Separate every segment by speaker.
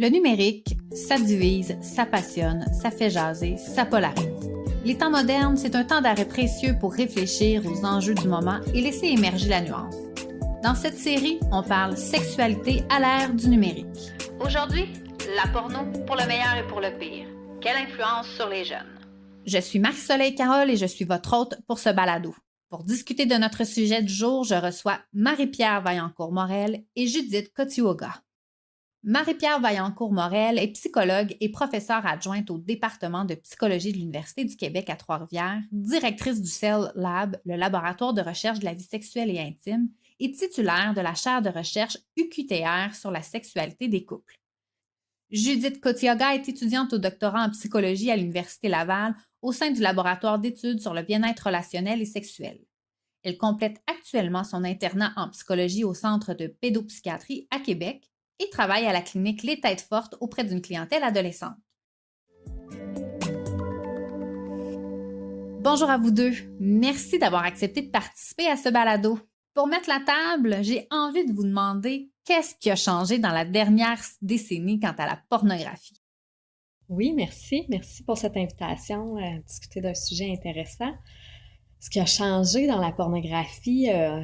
Speaker 1: Le numérique, ça divise, ça passionne, ça fait jaser, ça polarise. Les temps modernes, c'est un temps d'arrêt précieux pour réfléchir aux enjeux du moment et laisser émerger la nuance. Dans cette série, on parle sexualité à l'ère du numérique.
Speaker 2: Aujourd'hui, la porno pour le meilleur et pour le pire. Quelle influence sur les jeunes?
Speaker 1: Je suis Marie-Soleil Carole et je suis votre hôte pour ce balado. Pour discuter de notre sujet du jour, je reçois Marie-Pierre Vaillancourt-Morel et Judith Kotioga. Marie-Pierre Vaillancourt-Morel est psychologue et professeure adjointe au département de psychologie de l'Université du Québec à Trois-Rivières, directrice du CEL Lab, le laboratoire de recherche de la vie sexuelle et intime, et titulaire de la chaire de recherche UQTR sur la sexualité des couples. Judith Kotioga est étudiante au doctorat en psychologie à l'Université Laval au sein du laboratoire d'études sur le bien-être relationnel et sexuel. Elle complète actuellement son internat en psychologie au Centre de pédopsychiatrie à Québec et travaille à la clinique Les Têtes Fortes auprès d'une clientèle adolescente. Bonjour à vous deux. Merci d'avoir accepté de participer à ce balado. Pour mettre la table, j'ai envie de vous demander qu'est-ce qui a changé dans la dernière décennie quant à la pornographie?
Speaker 3: Oui, merci. Merci pour cette invitation à discuter d'un sujet intéressant. Ce qui a changé dans la pornographie, euh,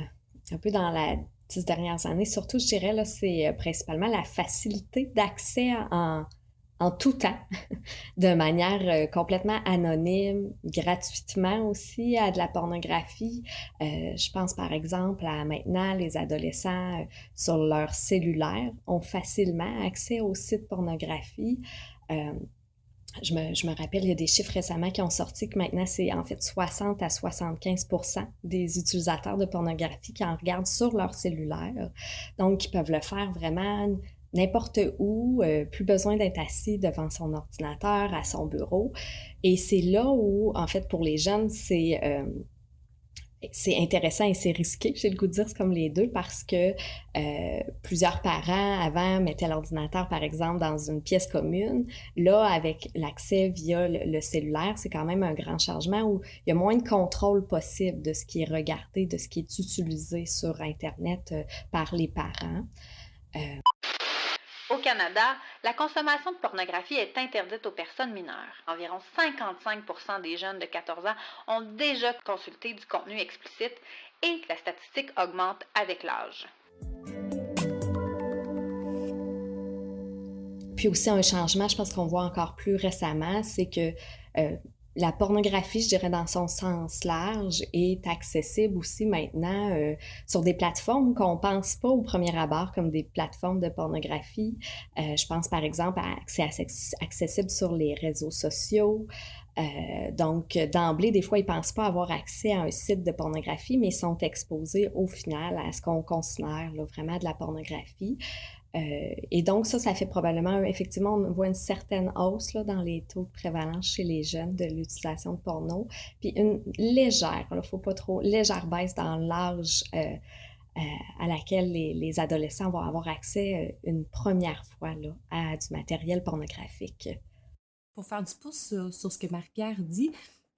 Speaker 3: un peu dans la dernières années, surtout, je dirais, là, c'est euh, principalement la facilité d'accès en, en tout temps, de manière euh, complètement anonyme, gratuitement aussi à de la pornographie. Euh, je pense par exemple à maintenant les adolescents sur leur cellulaire ont facilement accès aux sites pornographie. Je me, rappelle, il y a des chiffres récemment qui ont sorti que maintenant, c'est en fait 60 à 75 des utilisateurs de pornographie qui en regardent sur leur cellulaire. Donc, ils peuvent le faire vraiment n'importe où, euh, plus besoin d'être assis devant son ordinateur, à son bureau. Et c'est là où, en fait, pour les jeunes, c'est euh, c'est intéressant et c'est risqué, j'ai le goût de dire, c'est comme les deux, parce que euh, plusieurs parents avant mettaient l'ordinateur, par exemple, dans une pièce commune. Là, avec l'accès via le, cellulaire, c'est quand même un grand changement où il y a moins de contrôle possible de ce qui est regardé, de ce qui est utilisé sur Internet euh, par les parents.
Speaker 2: Euh, au Canada, la consommation de pornographie est interdite aux personnes mineures. Environ 55% des jeunes de 14 ans ont déjà consulté du contenu explicite et la statistique augmente avec l'âge.
Speaker 3: Puis aussi un changement, je pense qu'on voit encore plus récemment, c'est que euh, la pornographie, je dirais dans son sens large, est accessible aussi maintenant euh, sur des plateformes qu'on pense pas au premier abord comme des plateformes de pornographie. Euh, je pense par exemple à accès accessible sur les réseaux sociaux. Euh, donc, d'emblée, des fois, ils pensent pas avoir accès à un site de pornographie, mais sont exposés au final à ce qu'on considère là, vraiment de la pornographie. Euh, et donc, ça, ça fait probablement, effectivement, on voit une certaine hausse là, dans les taux de prévalence chez les jeunes de l'utilisation de porno. Puis une légère, il ne faut pas trop, légère baisse dans l'âge euh, euh, à laquelle les, les, adolescents vont avoir accès une première fois là, à du matériel pornographique.
Speaker 4: Pour faire du pouce sur, sur ce que Marie-Pierre dit,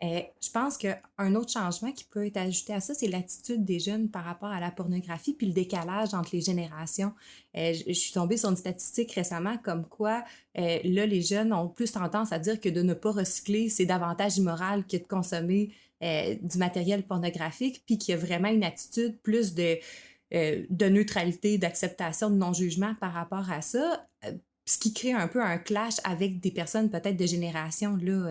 Speaker 4: euh, je pense qu'un autre changement qui peut être ajouté à ça, c'est l'attitude des jeunes par rapport à la pornographie, puis le décalage entre les générations. Euh, je, suis tombée sur une statistique récemment comme quoi, euh, là, les jeunes ont plus tendance à dire que de ne pas recycler, c'est davantage immoral que de consommer du matériel pornographique, puis qu'il y a vraiment une attitude plus de, de neutralité, d'acceptation, de non-jugement par rapport à ça ce qui crée un peu un clash avec des personnes peut-être de génération là,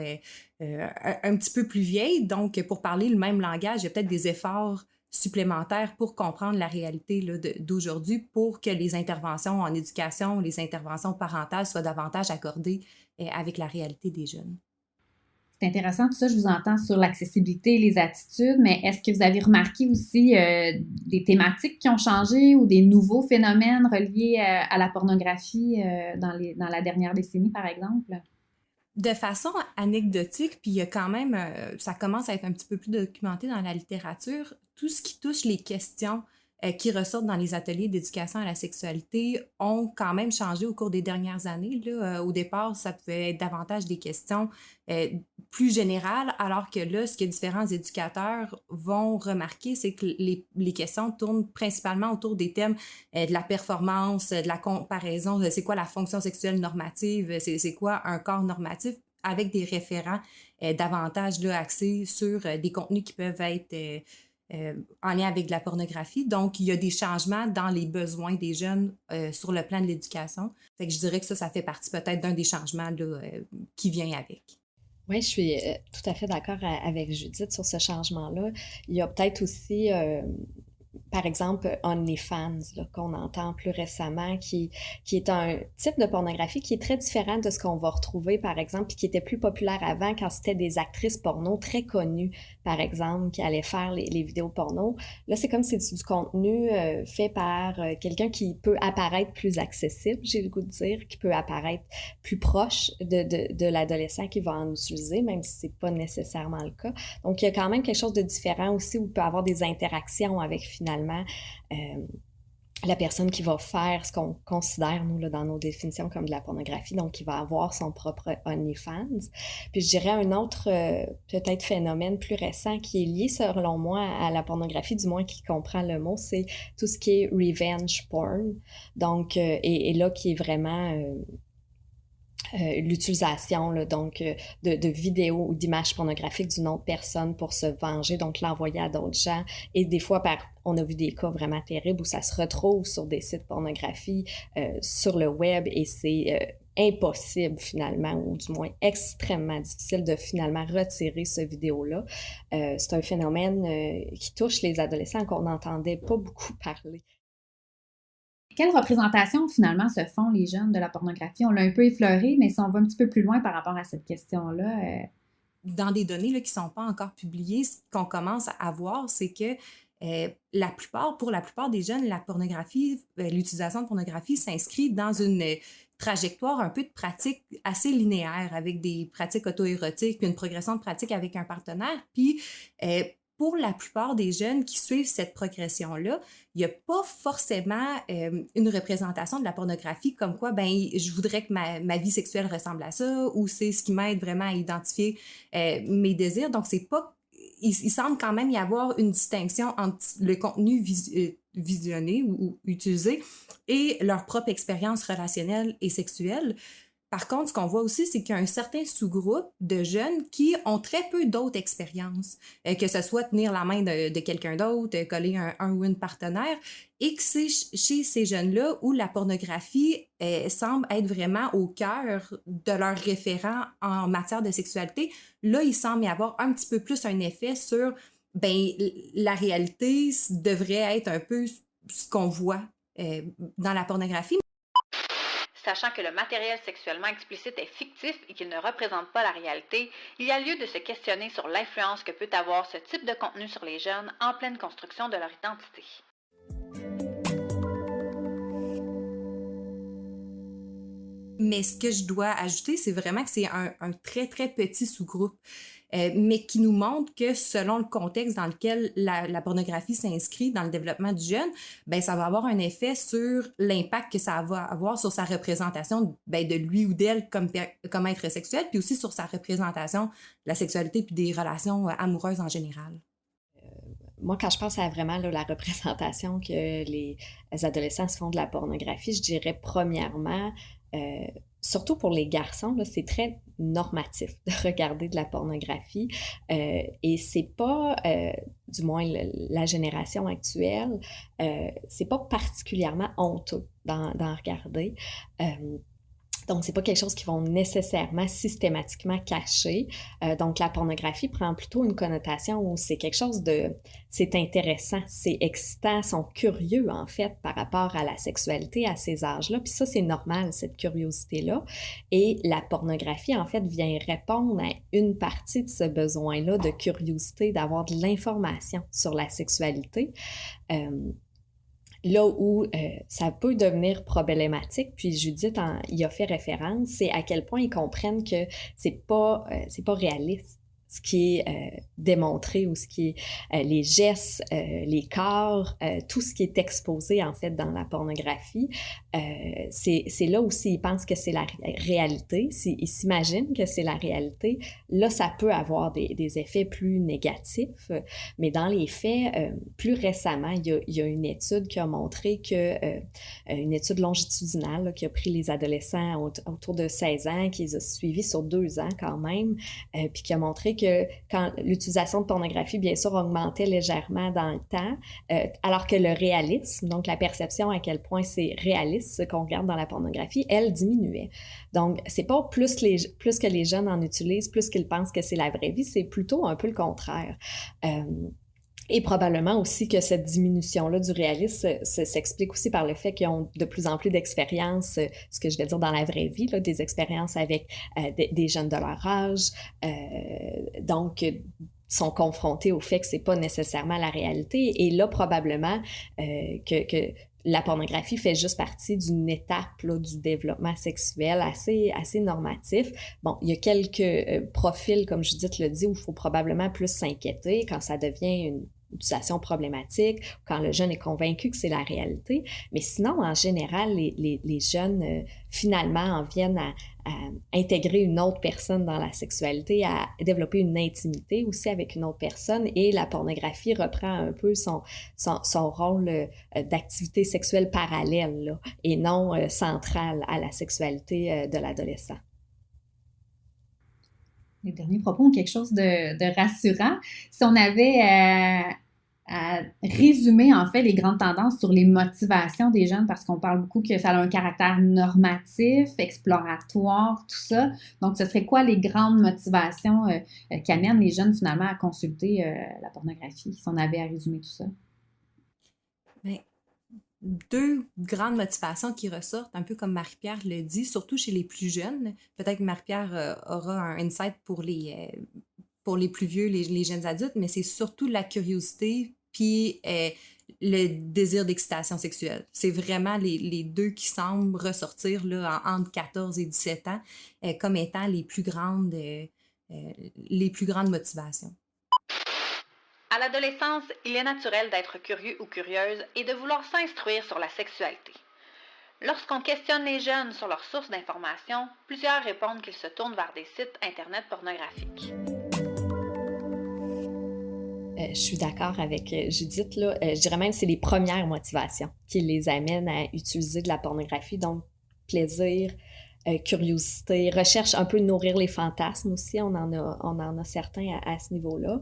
Speaker 4: euh, un, petit peu plus vieilles. Donc, pour parler le même langage, il y a peut-être des efforts supplémentaires pour comprendre la réalité d'aujourd'hui pour que les interventions en éducation, les interventions parentales soient davantage accordées euh, avec la réalité des jeunes.
Speaker 1: C'est intéressant, tout ça, je vous entends sur l'accessibilité, les attitudes, mais est-ce que vous avez remarqué aussi euh, des thématiques qui ont changé ou des nouveaux phénomènes reliés à la pornographie dans la dernière décennie, par exemple?
Speaker 4: De façon anecdotique, puis il y a quand même, ça commence à être un petit peu plus documenté dans la littérature, tout ce qui touche les questions euh, qui ressortent dans les ateliers d'éducation à la sexualité ont quand même changé au cours des dernières années. Là. Euh, au départ, ça pouvait être davantage des questions euh, plus général, alors que là, ce que différents éducateurs vont remarquer, c'est que les, les, questions tournent principalement autour des thèmes de la performance, de la comparaison, c'est quoi la fonction sexuelle normative, c'est quoi un corps normatif, avec des référents davantage là, axés sur des contenus qui peuvent être euh, en lien avec la pornographie. Donc, il y a des changements dans les besoins des jeunes euh, sur le plan de l'éducation. Fait que je dirais que ça, ça fait partie peut-être d'un des changements là, euh, qui vient avec.
Speaker 3: Oui, je suis tout à fait d'accord avec Judith sur ce changement-là. Il y a peut-être aussi par exemple, OnlyFans, qu'on entend plus récemment, qui, qui est un type de pornographie qui est très différent de ce qu'on va retrouver, par exemple, puis qui était plus populaire avant quand c'était des actrices porno très connues, par exemple, qui allaient faire les, vidéos porno. Là, c'est comme si c'est du contenu euh, fait par euh, quelqu'un qui peut apparaître plus accessible, j'ai le goût de dire, qui peut apparaître plus proche de, de, l'adolescent qui va en utiliser, même si c'est pas nécessairement le cas. Donc, il y a quand même quelque chose de différent aussi où il peut avoir des interactions avec finalement euh, la personne qui va faire ce qu'on considère, nous, là, dans nos définitions, comme de la pornographie, donc qui va avoir son propre OnlyFans. Puis je dirais un autre, euh, peut-être, phénomène plus récent qui est lié, selon moi, à la pornographie, du moins qui comprend le mot, c'est tout ce qui est revenge porn. Donc, euh, et, là, qui est vraiment l'utilisation donc euh, de, vidéos ou d'images pornographiques d'une autre personne pour se venger, donc l'envoyer à d'autres gens. Et des fois, on a vu des cas vraiment terribles où ça se retrouve sur des sites pornographie, euh, sur le web, et c'est impossible finalement, ou du moins extrêmement difficile de finalement retirer ce vidéo-là. c'est un phénomène qui touche les adolescents qu'on n'entendait pas beaucoup parler.
Speaker 1: Quelle représentation finalement se font les jeunes de la pornographie? On l'a un peu effleuré, mais si on va un petit peu plus loin par rapport à cette question-là. Euh,
Speaker 4: Dans des données qui ne sont pas encore publiées, ce qu'on commence à voir, c'est que euh, la plupart, pour la plupart des jeunes, la pornographie, euh, l'utilisation de pornographie s'inscrit dans une trajectoire un peu de pratique assez linéaire avec des pratiques auto-érotiques, une progression de pratique avec un partenaire. Puis pour la plupart des jeunes qui suivent cette progression-là, il n'y a pas forcément euh, une représentation de la pornographie comme quoi, ben, je voudrais que ma, ma vie sexuelle ressemble à ça ou c'est ce qui m'aide vraiment à identifier euh, mes désirs. Donc, c'est pas. Il, semble quand même y avoir une distinction entre le contenu euh, visionné ou, ou, utilisé et leur propre expérience relationnelle et sexuelle. Par contre, ce qu'on voit aussi, c'est qu'il y a un certain sous-groupe de jeunes qui ont très peu d'autres expériences, euh, que ce soit tenir la main de, quelqu'un d'autre, euh, coller un, ou une partenaire, et que c'est chez ces jeunes-là où la pornographie euh, semble être vraiment au cœur de leurs référents en matière de sexualité. Là, il semble y avoir un petit peu plus un effet sur, ben, la réalité devrait être un peu ce qu'on voit dans la pornographie
Speaker 2: sachant que le matériel sexuellement explicite est fictif et qu'il ne représente pas la réalité, il y a lieu de se questionner sur l'influence que peut avoir ce type de contenu sur les jeunes en pleine construction de leur identité.
Speaker 4: Mais ce que je dois ajouter, c'est vraiment que c'est un, très, très petit sous-groupe. Euh, mais qui nous montre que selon le contexte dans lequel la, pornographie s'inscrit dans le développement du jeune, ben, ça va avoir un effet sur l'impact que ça va avoir sur sa représentation ben, de lui ou d'elle comme, comme être sexuel, puis aussi sur sa représentation de la sexualité puis des relations euh, amoureuses en général
Speaker 3: euh, moi, quand je pense à vraiment la représentation que les, adolescents se font de la pornographie, je dirais premièrement, surtout pour les garçons, c'est très normatif de regarder de la pornographie. Euh, et c'est pas, euh, du moins la génération actuelle, euh, c'est pas particulièrement honteux d'en regarder. Donc, c'est pas quelque chose qu'ils vont nécessairement systématiquement cacher. Euh, donc, la pornographie prend plutôt une connotation où c'est quelque chose de, c'est intéressant, c'est excitant, sont curieux en fait par rapport à la sexualité à ces âges-là. Puis ça, c'est normal cette curiosité-là. Et la pornographie en fait vient répondre à une partie de ce besoin-là de curiosité, d'avoir de l'information sur la sexualité. Euh, là où euh, ça peut devenir problématique, puis Judith en, y a fait référence, c'est à quel point ils comprennent que c'est pas, euh, c'est pas réaliste ce qui est euh, démontré ou ce qui est euh, les gestes, euh, les corps, tout ce qui est exposé en fait dans la pornographie, c'est là aussi ils pensent que c'est la réalité, ils s'imaginent que c'est la réalité. Là, ça peut avoir des, des, effets plus négatifs, mais dans les faits, plus récemment, il y, a, il y, a, une étude qui a montré que, une étude longitudinale qui a pris les adolescents autour de 16 ans, qui les a suivis sur deux ans quand même, puis qui a montré que quand l'utilisation de pornographie, bien sûr, augmentait légèrement dans le temps, euh, alors que le réalisme, donc la perception à quel point c'est réaliste ce qu'on regarde dans la pornographie, elle diminuait. Donc, c'est pas plus, que les jeunes en utilisent, plus qu'ils pensent que c'est la vraie vie, c'est plutôt un peu le contraire. Euh, et probablement aussi que cette diminution-là du réalisme s'explique aussi par le fait qu'ils ont de plus en plus d'expériences, euh, ce que je vais dire dans la vraie vie, là, des expériences avec euh, des, jeunes de leur âge. Euh, donc, sont confrontés au fait que c'est pas nécessairement la réalité. Et là, probablement que, que, la pornographie fait juste partie d'une étape là, du développement sexuel assez, assez normatif. Bon, il y a quelques profils, comme Judith le dit, où il faut probablement plus s'inquiéter quand ça devient une utilisation problématique, quand le jeune est convaincu que c'est la réalité. Mais sinon, en général, les, les, jeunes, euh, finalement, en viennent à, intégrer une autre personne dans la sexualité, à développer une intimité aussi avec une autre personne. Et la pornographie reprend un peu son, son, rôle euh, d'activité sexuelle parallèle et non euh, centrale à la sexualité de l'adolescent
Speaker 1: les derniers propos ont quelque chose de, rassurant. Si on avait euh, à résumer en fait les grandes tendances sur les motivations des jeunes, parce qu'on parle beaucoup que ça a un caractère normatif, exploratoire, tout ça. Donc, ce serait quoi les grandes motivations euh, euh, qui amènent les jeunes finalement à consulter la pornographie, si on avait à résumer tout ça?
Speaker 4: Bien, deux grandes motivations qui ressortent, un peu comme Marie-Pierre le dit, surtout chez les plus jeunes. Peut-être que Marie-Pierre euh, aura un insight pour les, euh, pour les plus vieux, les, jeunes adultes, mais c'est surtout la curiosité puis euh, le désir d'excitation sexuelle. C'est vraiment les, deux qui semblent ressortir là, entre 14 et 17 ans comme étant les plus grandes, les plus grandes motivations.
Speaker 2: À l'adolescence, il est naturel d'être curieux ou curieuse et de vouloir s'instruire sur la sexualité. Lorsqu'on questionne les jeunes sur leurs sources d'information, plusieurs répondent qu'ils se tournent vers des sites Internet pornographiques.
Speaker 3: Euh, je suis d'accord avec euh, Judith. Euh, je dirais même que c'est les premières motivations qui les amènent à utiliser de la pornographie. Donc, plaisir, curiosité, recherche un peu de nourrir les fantasmes aussi. On en a, on en a certains à, ce niveau-là.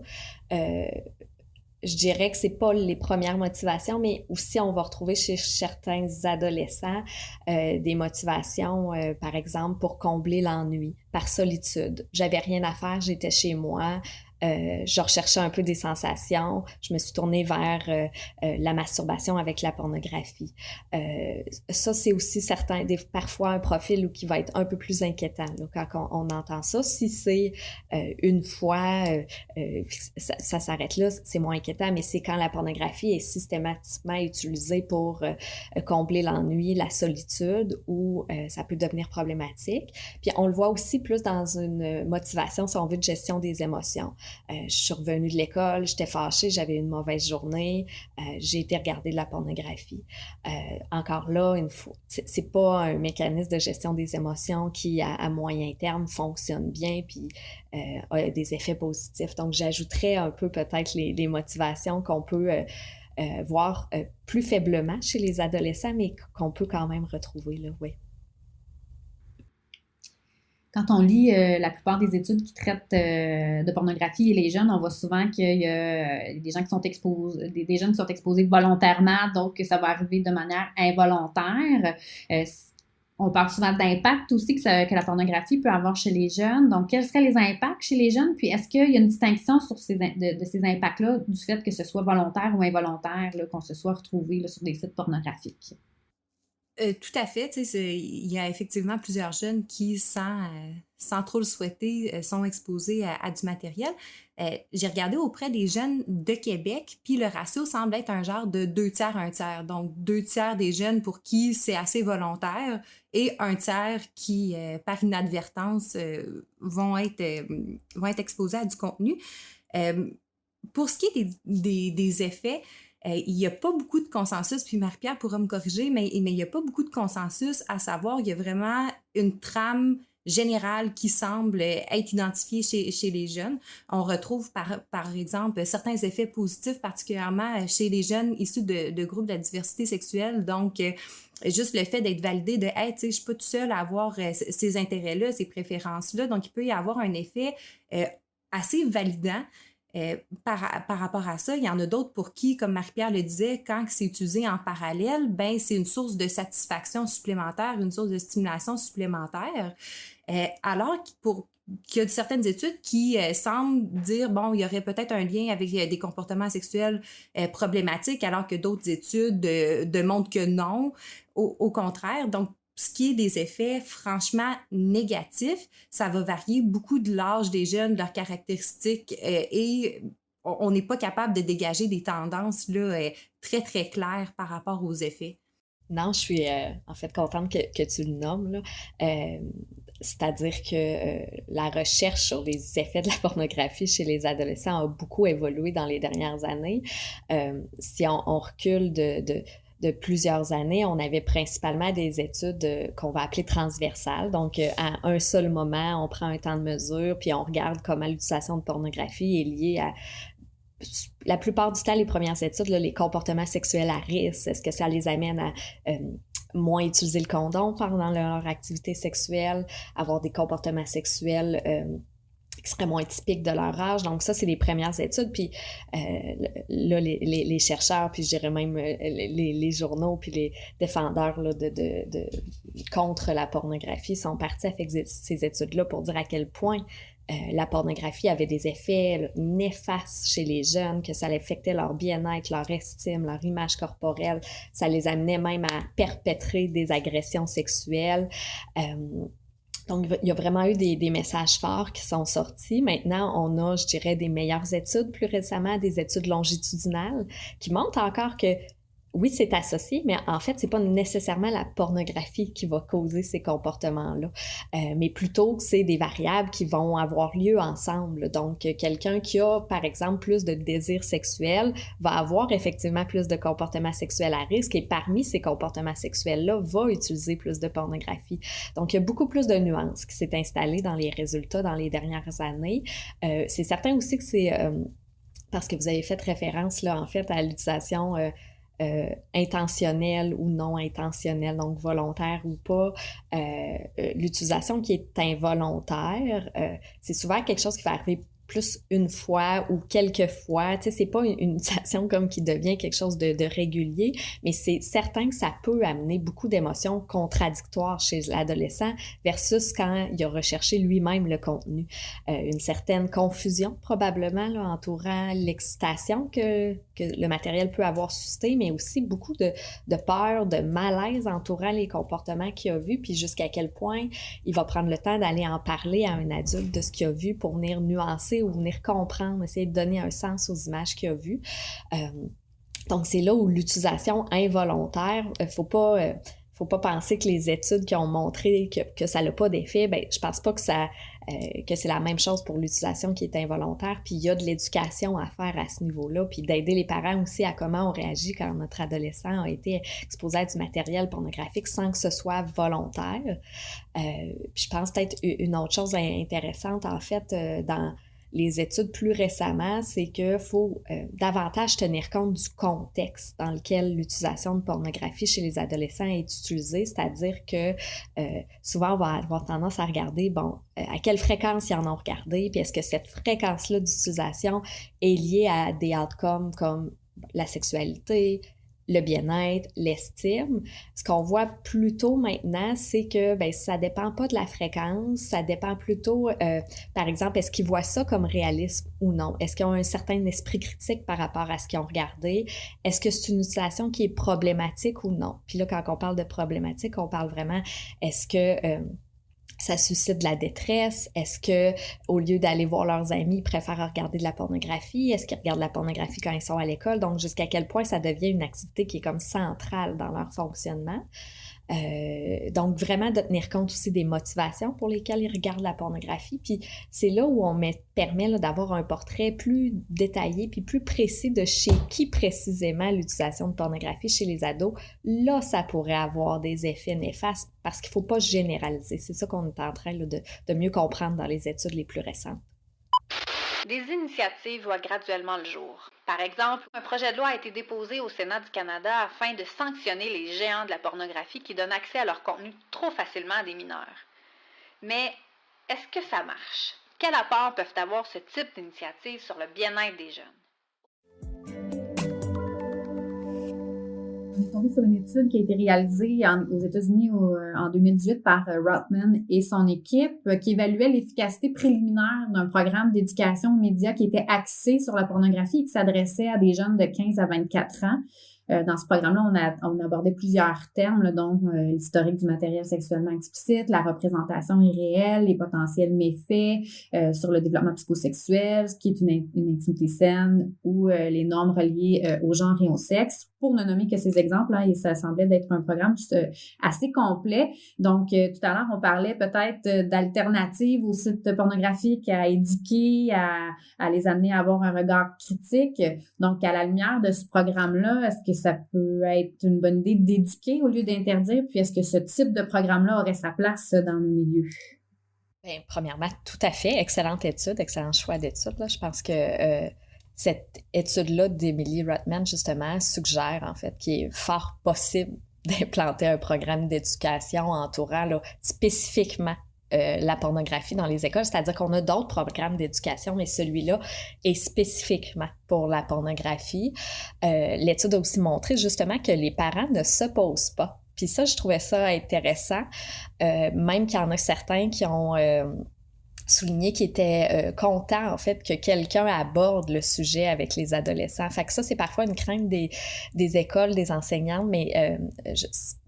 Speaker 3: Je dirais que c'est pas les premières motivations, mais aussi on va retrouver chez certains adolescents des motivations, par exemple, pour combler l'ennui, par solitude. J'avais rien à faire, j'étais chez moi, euh, je recherchais un peu des sensations. Je me suis tournée vers euh, euh, la masturbation avec la pornographie. ça, c'est aussi certain, des, parfois un profil qui va être un peu plus inquiétant quand on, entend ça. Si c'est une fois, ça, ça s'arrête là, c'est moins inquiétant, mais c'est quand la pornographie est systématiquement utilisée pour combler l'ennui, la solitude, ou ça peut devenir problématique. Puis on le voit aussi plus dans une motivation, si on veut, de gestion des émotions. Euh, je suis revenue de l'école, j'étais fâchée, j'avais une mauvaise journée, euh, j'ai été regarder de la pornographie. Euh, encore là, une fois, c'est pas un mécanisme de gestion des émotions qui, à, moyen terme, fonctionne bien puis a des effets positifs. Donc, j'ajouterais un peu peut-être les, motivations qu'on peut voir plus faiblement chez les adolescents, mais qu'on peut quand même retrouver là, oui
Speaker 1: quand on lit euh, la plupart des études qui traitent euh, de pornographie et les jeunes, on voit souvent qu'il y a euh, des gens qui sont exposés, des, jeunes qui sont exposés volontairement, donc que ça va arriver de manière involontaire. on parle souvent d'impact aussi que, la pornographie peut avoir chez les jeunes. Donc, quels seraient les impacts chez les jeunes? Puis, est-ce qu'il y a une distinction sur ces, de, ces impacts-là du fait que ce soit volontaire ou involontaire, qu'on se soit retrouvé sur des sites pornographiques?
Speaker 4: Euh, tout à fait. Il y a effectivement plusieurs jeunes qui, sans, euh, sans trop le souhaiter, sont exposés à, du matériel. J'ai regardé auprès des jeunes de Québec, puis le ratio semble être un genre de deux tiers, un tiers. Donc, deux tiers des jeunes pour qui c'est assez volontaire et un tiers qui, par inadvertance, vont, être, vont être exposés à du contenu. pour ce qui est des, des effets, euh, il n'y a pas beaucoup de consensus, puis Marie-Pierre pourra me corriger, mais, il n'y a pas beaucoup de consensus à savoir, il y a vraiment une trame générale qui semble être identifiée chez, les jeunes. On retrouve par, exemple certains effets positifs, particulièrement chez les jeunes issus de, de groupes de la diversité sexuelle. Donc, euh, juste le fait d'être validé de hey, tu sais, je suis pas tout seul à avoir euh, ces intérêts-là, ces préférences-là. Donc, il peut y avoir un effet assez validant. Euh, par, rapport à ça, il y en a d'autres pour qui, comme Marie-Pierre le disait, quand c'est utilisé en parallèle, ben c'est une source de satisfaction supplémentaire, une source de stimulation supplémentaire. Euh, alors qu'il y a certaines études qui euh, semblent dire, bon, il y aurait peut-être un lien avec des comportements sexuels problématiques, alors que d'autres études démontrent que non. Au, au, contraire, donc ce qui est des effets franchement négatifs, ça va varier beaucoup de l'âge des jeunes, de leurs caractéristiques euh, et on n'est pas capable de dégager des tendances là, euh, très, très claires par rapport aux effets.
Speaker 3: Non, je suis euh, en fait contente que, que tu le nommes. C'est-à-dire que la recherche sur les effets de la pornographie chez les adolescents a beaucoup évolué dans les dernières années. si on, recule de, de plusieurs années, on avait principalement des études euh, qu'on va appeler transversales. Donc, euh, à un seul moment, on prend un temps de mesure, puis on regarde comment l'utilisation de pornographie est liée à la plupart du temps, les premières études, les comportements sexuels à risque, est-ce que ça les amène à euh, moins utiliser le condom pendant leur activité sexuelle, avoir des comportements sexuels qui seraient moins typiques de leur âge. Donc ça, c'est les premières études. Puis euh, là, les, les, chercheurs, puis je dirais même euh, les, les, journaux, puis les défendeurs là, de, de, de, contre la pornographie sont partis faire ces études-là pour dire à quel point euh, la pornographie avait des effets néfastes chez les jeunes, que ça affectait leur bien-être, leur estime, leur image corporelle. Ça les amenait même à perpétrer des agressions sexuelles. Donc, il y a vraiment eu des, messages forts qui sont sortis. Maintenant, on a, je dirais, des meilleures études, plus récemment, des études longitudinales qui montrent encore que oui, c'est associé, mais en fait, c'est pas nécessairement la pornographie qui va causer ces comportements-là, euh, mais plutôt que c'est des variables qui vont avoir lieu ensemble. Donc, quelqu'un qui a, par exemple, plus de désir sexuel va avoir effectivement plus de comportements sexuels à risque et parmi ces comportements sexuels-là, va utiliser plus de pornographie. Donc, il y a beaucoup plus de nuances qui s'est installée dans les résultats dans les dernières années. Euh, c'est certain aussi que c'est euh, parce que vous avez fait référence, là, en fait, à l'utilisation euh, intentionnel ou non intentionnel, donc volontaire ou pas. Euh, euh, l'utilisation qui est involontaire, c'est souvent quelque chose qui va arriver plus une fois ou quelques fois. Tu sais, c'est pas une, utilisation comme qui devient quelque chose de, régulier, mais c'est certain que ça peut amener beaucoup d'émotions contradictoires chez l'adolescent versus quand il a recherché lui-même le contenu. Euh, une certaine confusion probablement entourant l'excitation que, le matériel peut avoir suscité, mais aussi beaucoup de peur, de malaise entourant les comportements qu'il a vus, puis jusqu'à quel point il va prendre le temps d'aller en parler à un adulte de ce qu'il a vu pour venir nuancer ou venir comprendre, essayer de donner un sens aux images qu'il a vues. Euh, donc, c'est là où l'utilisation involontaire, il euh, ne faut pas... Euh, faut pas penser que les études qui ont montré que, que ça n'a pas d'effet, ben, je pense pas que ça que c'est la même chose pour l'utilisation qui est involontaire. Puis il y a de l'éducation à faire à ce niveau-là, puis d'aider les parents aussi à comment on réagit quand notre adolescent a été exposé à du matériel pornographique sans que ce soit volontaire. puis je pense peut-être une autre chose intéressante en fait dans les études plus récemment, c'est qu'il faut euh, davantage tenir compte du contexte dans lequel l'utilisation de pornographie chez les adolescents est utilisée, c'est-à-dire que euh, souvent on va avoir tendance à regarder, bon, euh, à quelle fréquence ils en ont regardé, puis est-ce que cette fréquence-là d'utilisation est liée à des outcomes comme la sexualité, le bien-être, l'estime. Ce qu'on voit plutôt maintenant, c'est que ben, ça dépend pas de la fréquence, ça dépend plutôt, euh, par exemple, est-ce qu'ils voient ça comme réalisme ou non? Est-ce qu'ils ont un certain esprit critique par rapport à ce qu'ils ont regardé? Est-ce que c'est une utilisation qui est problématique ou non? Puis là, quand on parle de problématique, on parle vraiment, est-ce que... Euh, ça suscite de la détresse? Est-ce que au lieu d'aller voir leurs amis, ils préfèrent regarder de la pornographie? Est-ce qu'ils regardent de la pornographie quand ils sont à l'école? Donc, jusqu'à quel point ça devient une activité qui est comme centrale dans leur fonctionnement? Euh, donc, vraiment de tenir compte aussi des motivations pour lesquelles ils regardent la pornographie. Puis c'est là où on met, permet d'avoir un portrait plus détaillé puis plus précis de chez qui précisément l'utilisation de pornographie chez les ados. Là, ça pourrait avoir des effets néfastes parce qu'il ne faut pas généraliser. C'est ça qu'on est en train de mieux comprendre dans les études les plus récentes.
Speaker 2: Des initiatives voient graduellement le jour. Par exemple, un projet de loi a été déposé au Sénat du Canada afin de sanctionner les géants de la pornographie qui donnent accès à leur contenu trop facilement à des mineurs. Mais est-ce que ça marche? Quel apport peuvent avoir ce type d'initiatives sur le bien-être des jeunes?
Speaker 1: Qui a été réalisée aux États-Unis euh, en 2018 par euh, Rotman et son équipe, euh, qui évaluait l'efficacité préliminaire d'un programme d'éducation aux médias qui était axé sur la pornographie et qui s'adressait à des jeunes de 15 à 24 ans. Dans ce programme-là, on on abordé plusieurs termes, donc euh, l'historique du matériel sexuellement explicite, la représentation irréelle, les potentiels méfaits sur le développement psychosexuel, ce qui est une, une intimité saine, ou les normes reliées au genre et au sexe, pour ne nommer que ces exemples. Hein, et ça semblait d'être un programme assez complet. Donc, tout à l'heure, on parlait peut-être d'alternatives aux sites pornographiques à éduquer, à, les amener à avoir un regard critique. Donc, à la lumière de ce programme-là, est-ce que ça peut être une bonne idée d'éduquer au lieu d'interdire? Puis est-ce que ce type de programme-là aurait sa place dans le milieu?
Speaker 3: Bien, premièrement, tout à fait. Excellente étude, excellent choix d'étude. Je pense que euh, cette étude-là d'Emily Rotman, justement, suggère en fait qu'il est fort possible d'implanter un programme d'éducation entourant spécifiquement euh, la pornographie dans les écoles, c'est-à-dire qu'on a d'autres programmes d'éducation, mais celui-là est spécifiquement pour la pornographie. Euh, l'étude a aussi montré justement que les parents ne s'opposent pas. Puis ça, je trouvais ça intéressant, euh, même qu'il y en a certains qui ont souligné qu'ils étaient euh, contents, en fait, que quelqu'un aborde le sujet avec les adolescents. Fait que ça, c'est parfois une crainte des, des écoles, des enseignants, mais euh,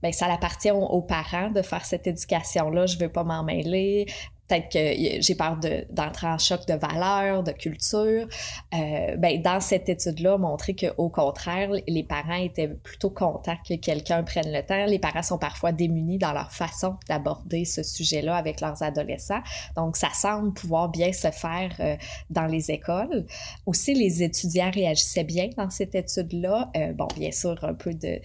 Speaker 3: ben, ça appartient aux, parents de faire cette éducation-là. Je veux pas m'en mêler peut-être que j'ai peur d'entrer en choc de valeurs, de culture. Euh, ben, dans cette étude-là, montrer qu'au contraire, les parents étaient plutôt contents que quelqu'un prenne le temps. Les parents sont parfois démunis dans leur façon d'aborder ce sujet-là avec leurs adolescents. Donc, ça semble pouvoir bien se faire euh, dans les écoles. Aussi, les étudiants réagissaient bien dans cette étude-là. Euh, bon, bien sûr, un peu de,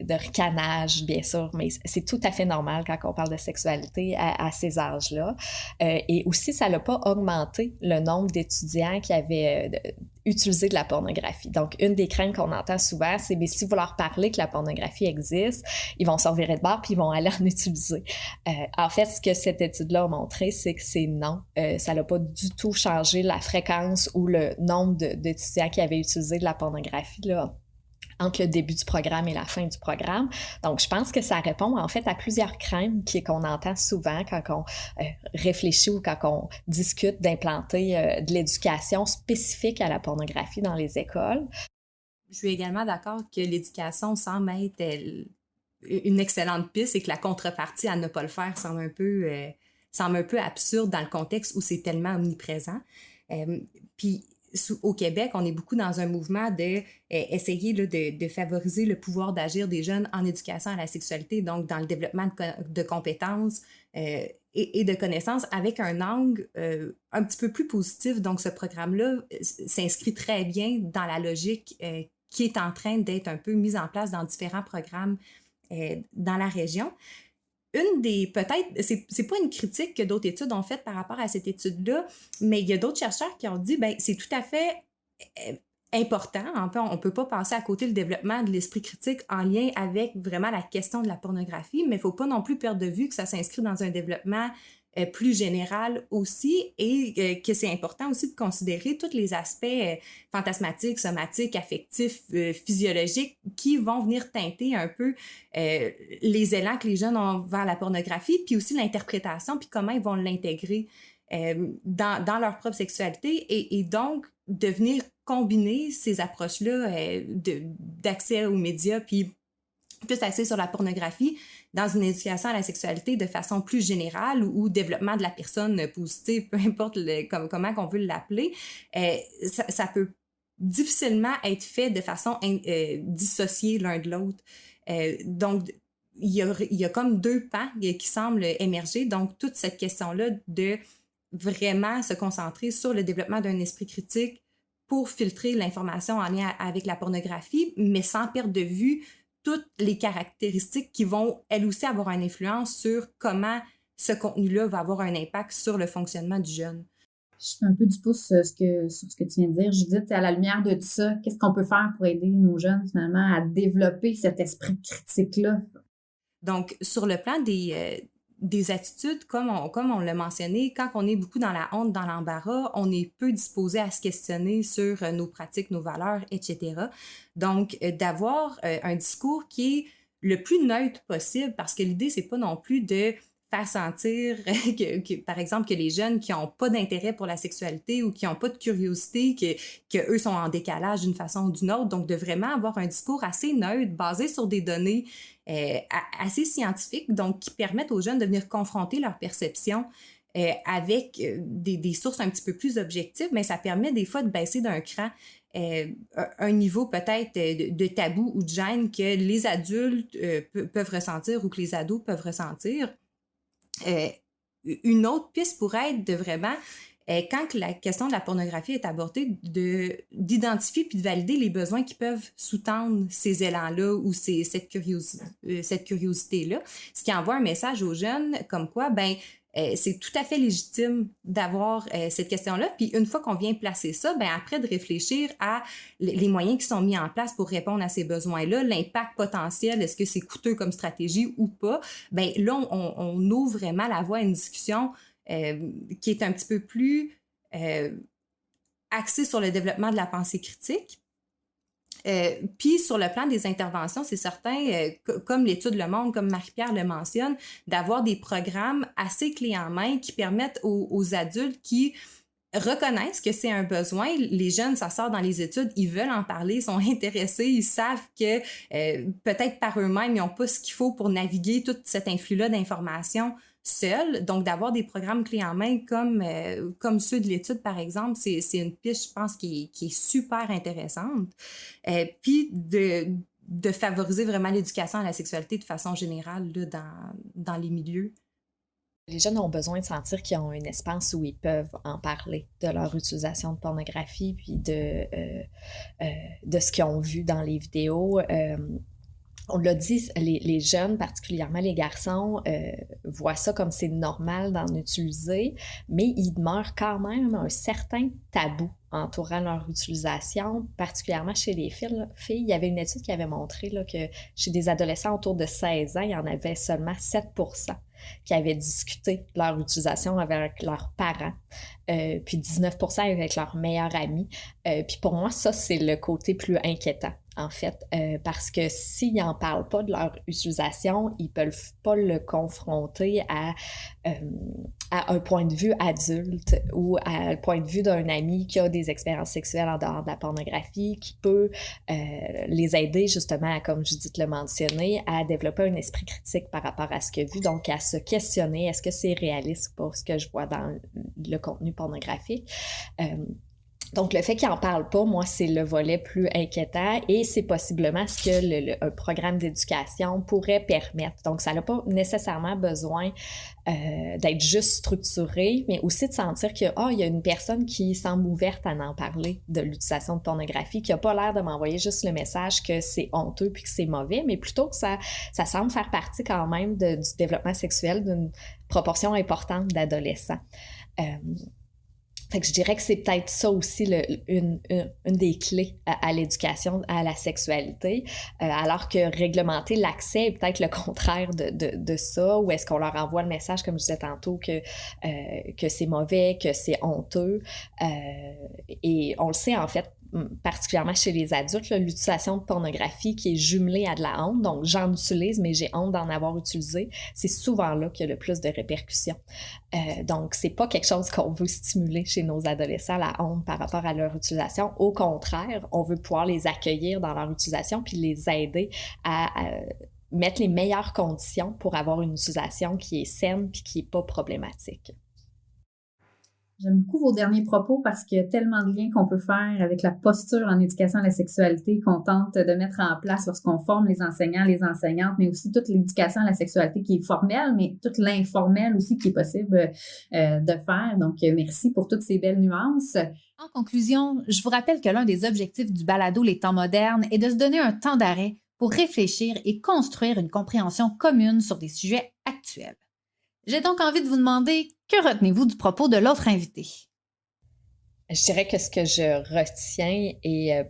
Speaker 3: de, ricanage, bien sûr, mais c'est tout à fait normal quand on parle de sexualité à, à ces là euh, et aussi, ça n'a pas augmenté le nombre d'étudiants qui avaient euh, utilisé de la pornographie. Donc, une des craintes qu'on entend souvent, c'est mais si vous leur parlez que la pornographie existe, ils vont s'en virer de bord puis ils vont aller en utiliser. Euh, en fait, ce que cette étude-là a montré, c'est que c'est non. ça n'a pas du tout changé la fréquence ou le nombre d'étudiants qui avaient utilisé de la pornographie là, entre le début du programme et la fin du programme. Donc, je pense que ça répond en fait à plusieurs craintes qu'on entend souvent quand on euh, réfléchit ou quand on discute d'implanter euh, de l'éducation spécifique à la pornographie dans les écoles.
Speaker 4: Je suis également d'accord que l'éducation semble être une excellente piste et que la contrepartie à ne pas le faire semble un peu, euh, semble un peu absurde dans le contexte où c'est tellement omniprésent. puis au Québec, on est beaucoup dans un mouvement de euh, essayer de, favoriser le pouvoir d'agir des jeunes en éducation à la sexualité, donc dans le développement de, compétences euh, et, de connaissances avec un angle euh, un petit peu plus positif. Donc, ce programme-là s'inscrit très bien dans la logique qui est en train d'être un peu mise en place dans différents programmes dans la région une des, peut-être, c'est, pas une critique que d'autres études ont faite par rapport à cette étude-là, mais il y a d'autres chercheurs qui ont dit, ben c'est tout à fait euh, important. On ne peut pas passer à côté le développement de l'esprit critique en lien avec vraiment la question de la pornographie, mais il ne faut pas non plus perdre de vue que ça s'inscrit dans un développement euh, plus général aussi et euh, que c'est important aussi de considérer tous les aspects euh, fantasmatiques, somatiques, affectifs, physiologiques qui vont venir teinter un peu les élans que les jeunes ont vers la pornographie, puis aussi l'interprétation, puis comment ils vont l'intégrer dans, dans, leur propre sexualité et, et, donc de venir combiner ces approches-là d'accès aux médias, puis plus axé sur la pornographie dans une éducation à la sexualité de façon plus générale ou, développement de la personne positive, peu importe comment on veut l'appeler, euh, ça, peut difficilement être fait de façon euh, dissociée l'un de l'autre. Euh, donc, il y, a, il y, a, comme deux pans qui semblent émerger. Donc, toute cette question-là de vraiment se concentrer sur le développement d'un esprit critique pour filtrer l'information en lien avec la pornographie, mais sans perdre de vue toutes les caractéristiques qui vont, elles aussi, avoir une influence sur comment ce contenu-là va avoir un impact sur le fonctionnement du jeune.
Speaker 1: Je suis un peu du pouce sur ce que, sur ce que tu viens de dire. Judith, à la lumière de tout ça, qu'est-ce qu'on peut faire pour aider nos jeunes, finalement, à développer cet esprit critique-là?
Speaker 4: Donc, sur le plan des, euh, des attitudes, comme on, comme on l'a mentionné, quand on est beaucoup dans la honte, dans l'embarras, on est peu disposé à se questionner sur euh, nos pratiques, nos valeurs, etc. Donc, euh, d'avoir euh, un discours qui est le plus neutre possible, parce que l'idée, c'est pas non plus de faire sentir, que, par exemple, que les jeunes qui n'ont pas d'intérêt pour la sexualité ou qui n'ont pas de curiosité, que, que eux sont en décalage d'une façon ou d'une autre. Donc, de vraiment avoir un discours assez neutre, basé sur des données euh, assez scientifiques, donc qui permettent aux jeunes de venir confronter leur perception euh, avec euh, des, sources un petit peu plus objectives, mais ça permet des fois de baisser d'un cran un niveau peut-être de, de, tabou ou de gêne que les adultes peuvent ressentir ou que les ados peuvent ressentir. une autre piste pourrait être de vraiment quand la question de la pornographie est abordée, d'identifier puis de valider les besoins qui peuvent sous-tendre ces élans-là ou euh, cette curiosité-là, ce qui envoie un message aux jeunes comme quoi, ben euh, c'est tout à fait légitime d'avoir euh, cette question-là. Puis une fois qu'on vient placer ça, ben après de réfléchir à les moyens qui sont mis en place pour répondre à ces besoins-là, l'impact potentiel, est-ce que c'est coûteux comme stratégie ou pas, ben là on, ouvre vraiment la voie à une discussion euh, qui est un petit peu plus euh, axé sur le développement de la pensée critique. Euh, puis sur le plan des interventions, c'est certain, comme l'étude Le Monde, comme Marie-Pierre le mentionne, d'avoir des programmes assez clés en main qui permettent aux, adultes qui reconnaissent que c'est un besoin. Les jeunes, ça sort dans les études, ils veulent en parler, ils sont intéressés, ils savent que peut-être par eux-mêmes, ils n'ont pas ce qu'il faut pour naviguer tout cet influx-là d'informations seul. Donc, d'avoir des programmes clés en main comme, euh, comme ceux de l'étude, par exemple, c'est une piste, je pense, qui, est super intéressante. Euh, puis, de, de favoriser vraiment l'éducation à la sexualité de façon générale là, dans, dans les milieux.
Speaker 3: Les jeunes ont besoin de sentir qu'ils ont un espace où ils peuvent en parler de leur utilisation de pornographie, puis de, euh, de ce qu'ils ont vu dans les vidéos on l'a dit, les, jeunes, particulièrement les garçons, euh, voient ça comme c'est normal d'en utiliser, mais il demeure quand même un certain tabou entourant leur utilisation, particulièrement chez les filles. Il y avait une étude qui avait montré que chez des adolescents autour de 16 ans, il y en avait seulement 7% qui avaient discuté leur utilisation avec leurs parents, euh, puis 19% avec leurs meilleurs amis. Euh, puis pour moi, ça, c'est le côté plus inquiétant en fait, euh, parce que s'ils n'en parlent pas de leur utilisation, ils ne peuvent pas le confronter à, à un point de vue adulte ou à un point de vue d'un ami qui a des expériences sexuelles en dehors de la pornographie, qui peut les aider justement, comme Judith le mentionné, à développer un esprit critique par rapport à ce a vu, donc à se questionner, est-ce que c'est réaliste pour ce que je vois dans le contenu pornographique? Donc, le fait qu'il n'en parle pas, moi, c'est le volet plus inquiétant et c'est possiblement ce que le, un programme d'éducation pourrait permettre. Donc, ça n'a pas nécessairement besoin euh, d'être juste structuré, mais aussi de sentir que, oh, il y a une personne qui semble ouverte à en parler de l'utilisation de pornographie, qui n'a pas l'air de m'envoyer juste le message que c'est honteux puis que c'est mauvais, mais plutôt que ça, ça semble faire partie quand même du développement sexuel d'une proportion importante d'adolescents. Euh, fait que je dirais que c'est peut-être ça aussi une, une, des clés à, l'éducation à la sexualité, euh, alors que réglementer l'accès est peut-être le contraire de, de, de ça, ou est-ce qu'on leur envoie le message, comme je disais tantôt, que, euh, que c'est mauvais, que c'est honteux. Euh, et on le sait en fait, particulièrement chez les adultes, l'utilisation de pornographie qui est jumelée à de la honte. Donc, j'en utilise, mais j'ai honte d'en avoir utilisé. C'est souvent là qu'il y a le plus de répercussions. Euh, donc, c'est pas quelque chose qu'on veut stimuler chez nos adolescents, la honte par rapport à leur utilisation. Au contraire, on veut pouvoir les accueillir dans leur utilisation puis les aider à, mettre les meilleures conditions pour avoir une utilisation qui est saine puis qui n'est pas problématique.
Speaker 1: J'aime beaucoup vos derniers propos parce qu'il y a tellement de liens qu'on peut faire avec la posture en éducation à la sexualité qu'on tente de mettre en place lorsqu'on forme les enseignants, les enseignantes, mais aussi toute l'éducation à la sexualité qui est formelle, mais toute l'informelle aussi qui est possible euh, de faire. Donc, euh, merci pour toutes ces belles nuances. En conclusion, je vous rappelle que l'un des objectifs du balado Les temps modernes est de se donner un temps d'arrêt pour réfléchir et construire une compréhension commune sur des sujets actuels. J'ai donc envie de vous demander que retenez-vous du propos de l'autre invité?
Speaker 3: Je dirais que ce que je retiens est euh,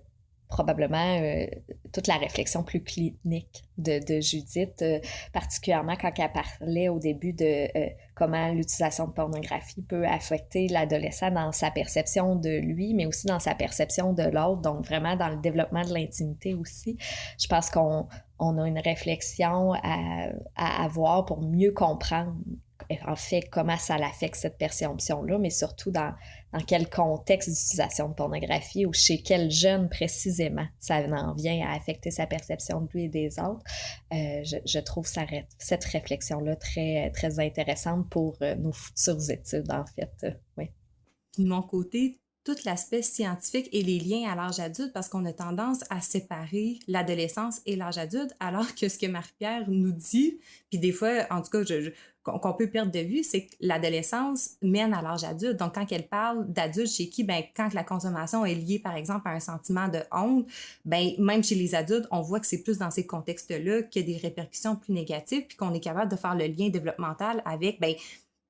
Speaker 3: probablement euh, toute la réflexion plus clinique de, Judith, euh, particulièrement quand elle parlait au début de comment l'utilisation de pornographie peut affecter l'adolescent dans sa perception de lui, mais aussi dans sa perception de l'autre, donc vraiment dans le développement de l'intimité aussi. Je pense qu'on a une réflexion à, avoir pour mieux comprendre en fait, comment ça l'affecte cette perception-là, mais surtout dans, dans quel contexte d'utilisation de pornographie ou chez quel jeune précisément ça en vient à affecter sa perception de lui et des autres. Euh, je, trouve cette réflexion-là très, très intéressante pour euh, nos futures études, en fait. Euh, oui.
Speaker 4: De mon côté, tout l'aspect scientifique et les liens à l'âge adulte parce qu'on a tendance à séparer l'adolescence et l'âge adulte, alors que ce que Marie-Pierre nous dit, puis des fois, en tout cas, qu'on peut perdre de vue, c'est que l'adolescence mène à l'âge adulte. Donc, quand elle parle d'adulte chez qui, ben, quand la consommation est liée, par exemple, à un sentiment de honte, ben, même chez les adultes, on voit que c'est plus dans ces contextes-là qu'il y a des répercussions plus négatives, puis qu'on est capable de faire le lien développemental avec, ben,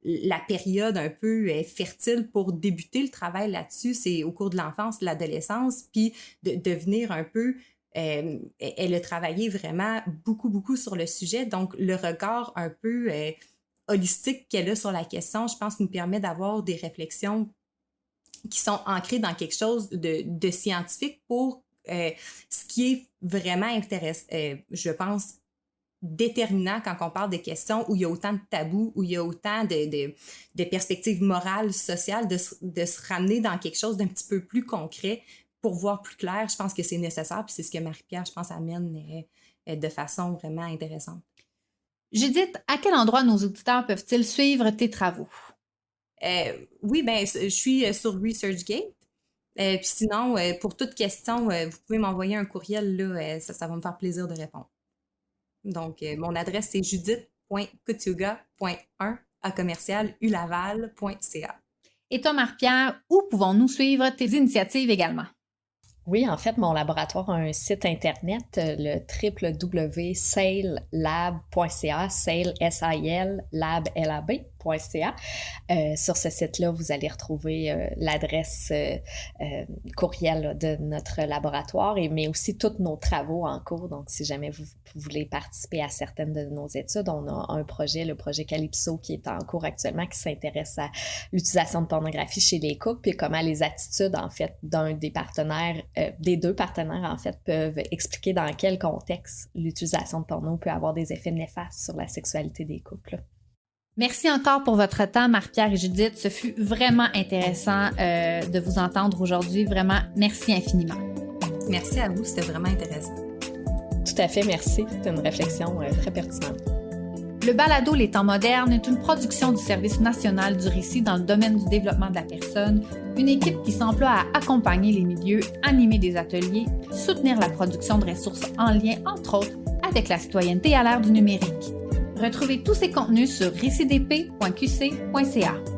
Speaker 4: la période un peu euh, fertile pour débuter le travail là-dessus, c'est au cours de l'enfance, l'adolescence, puis de devenir un peu euh, elle a travaillé vraiment beaucoup, beaucoup sur le sujet. Donc, le regard un peu euh, holistique qu'elle a sur la question, je pense, nous permet d'avoir des réflexions qui sont ancrées dans quelque chose de, scientifique pour ce qui est vraiment intéressant, je pense, déterminant quand on parle de questions où il y a autant de tabous, où il y a autant de, de, perspectives morales, sociales, de, de, se ramener dans quelque chose d'un petit peu plus concret pour voir plus clair. Je pense que c'est nécessaire, puis c'est ce que Marie-Pierre, je pense, amène euh, euh, de façon vraiment intéressante.
Speaker 1: Judith, à quel endroit nos auditeurs peuvent-ils suivre tes travaux?
Speaker 4: Euh, oui, ben, je suis sur ResearchGate. puis sinon, pour toute question, vous pouvez m'envoyer un courriel, là, ça, ça va me faire plaisir de répondre. Donc, euh, mon adresse, c'est judith.coutuga.1 à commercialulaval.ca.
Speaker 1: Et toi, Marc-Pierre, où pouvons-nous suivre tes initiatives également?
Speaker 3: Oui, en fait, mon laboratoire a un site internet, euh, le www.saillab.ca, sail, S-I-L, lab, L-A-B. Euh, sur ce site-là, vous allez retrouver euh, l'adresse euh, courriel de notre laboratoire, et, mais aussi tous nos travaux en cours. Donc, si jamais vous, voulez participer à certaines de nos études, on a un projet, le projet Calypso, qui est en cours actuellement, qui s'intéresse à l'utilisation de pornographie chez les couples, et comment les attitudes, en fait, d'un des partenaires, des deux partenaires, en fait, peuvent expliquer dans quel contexte l'utilisation de porno peut avoir des effets néfastes sur la sexualité des couples.
Speaker 1: Merci encore pour votre temps, Marc-Pierre et Judith. Ce fut vraiment intéressant euh, de vous entendre aujourd'hui. Vraiment, merci infiniment.
Speaker 4: Merci à vous, c'était vraiment intéressant.
Speaker 3: Tout à fait, merci. C'était une réflexion euh, très pertinente.
Speaker 1: Le balado Les temps modernes est une production du Service national du récit dans le domaine du développement de la personne, une équipe qui s'emploie à accompagner les milieux, animer des ateliers, soutenir la production de ressources en lien, entre autres, avec la citoyenneté à l'ère du numérique. Retrouvez tous ces contenus sur récidp.qc.ca.